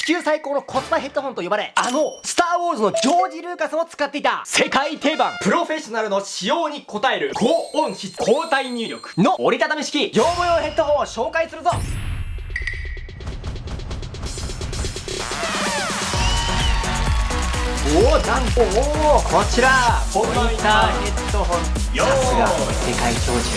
地球最高のコスパヘッドホンと呼ばれ、あの、スターウォーズのジョージ・ルーカスも使っていた、世界定番、プロフェッショナルの使用に応える、高音質、高体入力。の折りたたみ式、業務用ヘッドホンを紹介するぞ。おおなんとおおこちら。モニターヘッドホン。さすが世界標準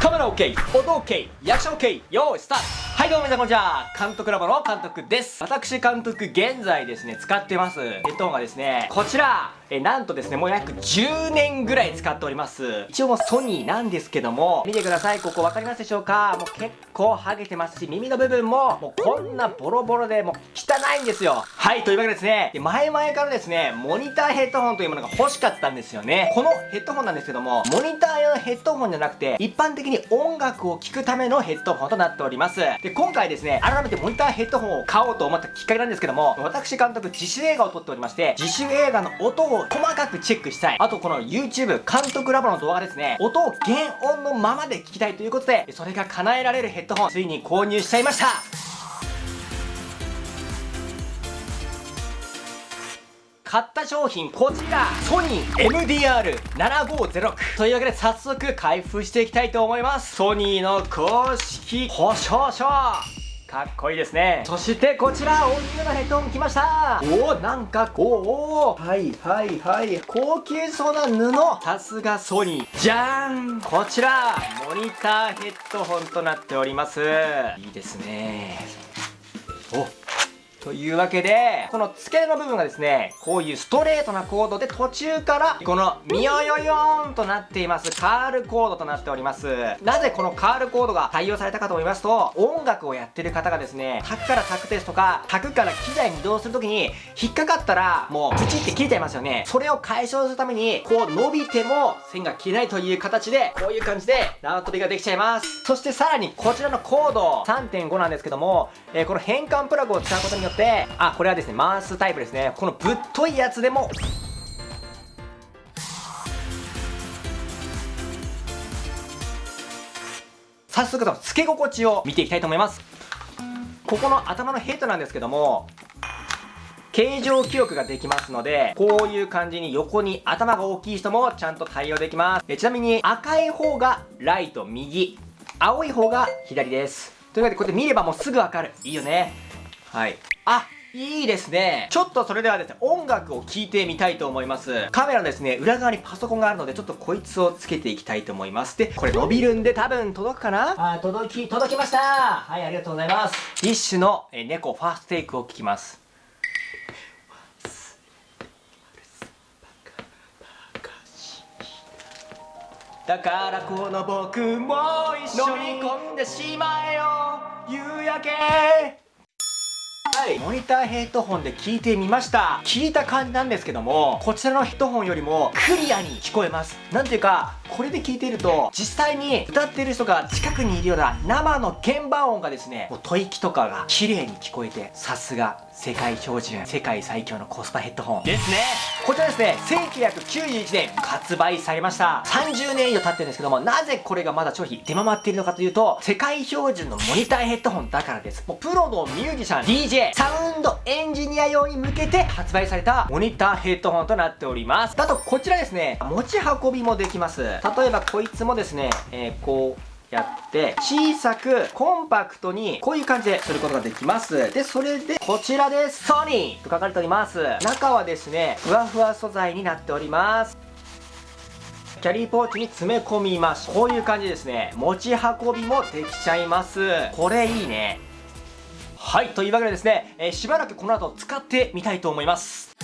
カメラ OK 音 OK 役者 OK 用意スタートはいどうも皆さんこんにちは。監督ラボの監督です。私監督現在ですね使ってます。ヘッドホンがですねこちら。えなんとですねもう約10年ぐらい使っております。一応もうソニーなんですけども見てください。ここ分かりますでしょうか？もう結構ハゲてますし耳の部分ももうこんなボロボロでもう汚いんですよ。はいというわけでですね前々からですねモニターヘッドホンというものが欲しかったんですよね。このヘッドホンなんですけどもモニター用のヘッドホンじゃなくて一般的に音楽を聴くためのヘッドホンとなっております。でで今回ですね改めてモニターヘッドホンを買おうと思ったきっかけなんですけども私監督自主映画を撮っておりまして自主映画の音を細かくチェックしたい。あとこの YouTube 監督ラボの動画ですね音を原音のままで聞きたいということでそれが叶えられるヘッドホンついに購入しちゃいました。買った商品こちら。ソニー MDR7506 というわけで早速開封していきたいと思います。ソニーの公式。保証書かっこいいですね。そしてこちら大きめのヘッドホン来ました。おおなんかこう。はいはいはい。高級そうな布。さすがソニー。じゃーん。こちら。モニターヘッドホンとなっております。いいですね。おというわけで、この付け根の部分がですね、こういうストレートなコードで途中から、このミヨヨヨーンとなっています、カールコードとなっております。なぜこのカールコードが採用されたかと思いますと、音楽をやってる方がですね、卓から卓ですとか、卓から機材に移動するときに、引っかかったら、もうプチって切れちゃいますよね。それを解消するために、こう伸びても線が切れないという形で、こういう感じで縄跳びができちゃいます。そしてさらにこちらのコード、3.5なんですけども、えー、この変換プラグを使うことによって、あ、これはですね、回すタイプですね。このぶっといやつでも、早速その付け心地を見ていきたいと思います。ここの頭のヘッドなんですけども、形状記憶ができますので、こういう感じに横に頭が大きい人もちゃんと対応できます。ちなみに赤い方がライト右、青い方が左です。というわけでこうやって見ればもうすぐわかる。いいよね。はい。あ、いいですね。ちょっとそれではですね、音楽を聴いてみたいと思います。カメラのですね、裏側にパソコンがあるので、ちょっとこいつをつけていきたいと思います。で、これ伸びるんで多分届くかな？はい、届き、届きましたはい、ありがとうございます。ディッシュのえ猫ファーストテイクを聞きます。だからこの僕も一緒に飲み込んでしまえよ夕焼け回モニターヘッドホンで聞いてみました。聞いた感じなんですけどもこちらのヘッドホンよりもクリアに聞こえます。なんていうかこれで聞いていると実際に歌っている人が近くにいるような生の鍵盤音がですねもう吐息とかが綺麗に聞こえてさすが世界標準世界最強のコスパヘッドホン。ですね。こちらですね1991年発売されました。30年以上経ってるんですけどもなぜこれがまだ商品出回っているのかというと世界標準のモニターヘッドホンだからです。もうプロのミュージシャン DJ サウンドエンジニア用に向けて発売されたモニターヘッドホンとなっております。あとこちらですね持ち運びもできます例えばこいつもですね、えー、こうやって小さくコンパクトにこういう感じですることができます。でそれでこちらです。ソニーと書かれております。中はですねふわふわ素材になっております。キャリーポーチに詰め込みます。こういう感じですね。持ち運びもできちゃいます。これいいね。はいというわけでですね、えー、しばらくこの後使ってみたいと思います。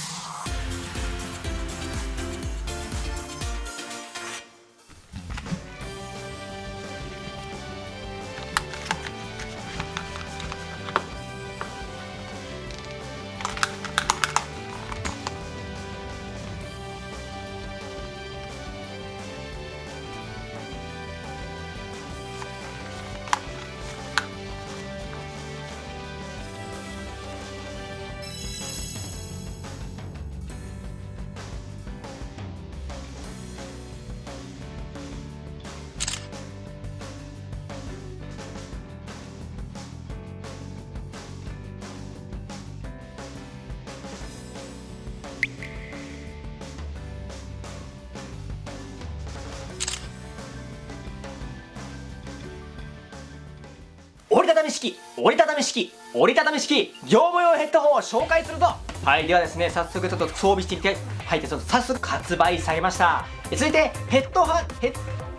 折りたたみ式折りたたみ式折りたたみ式業務用ヘッドホンを紹介するぞ。はいではですね早速ちょっと装備していきたいはいでちょっと早速発売されました。続いてヘッドハヘッ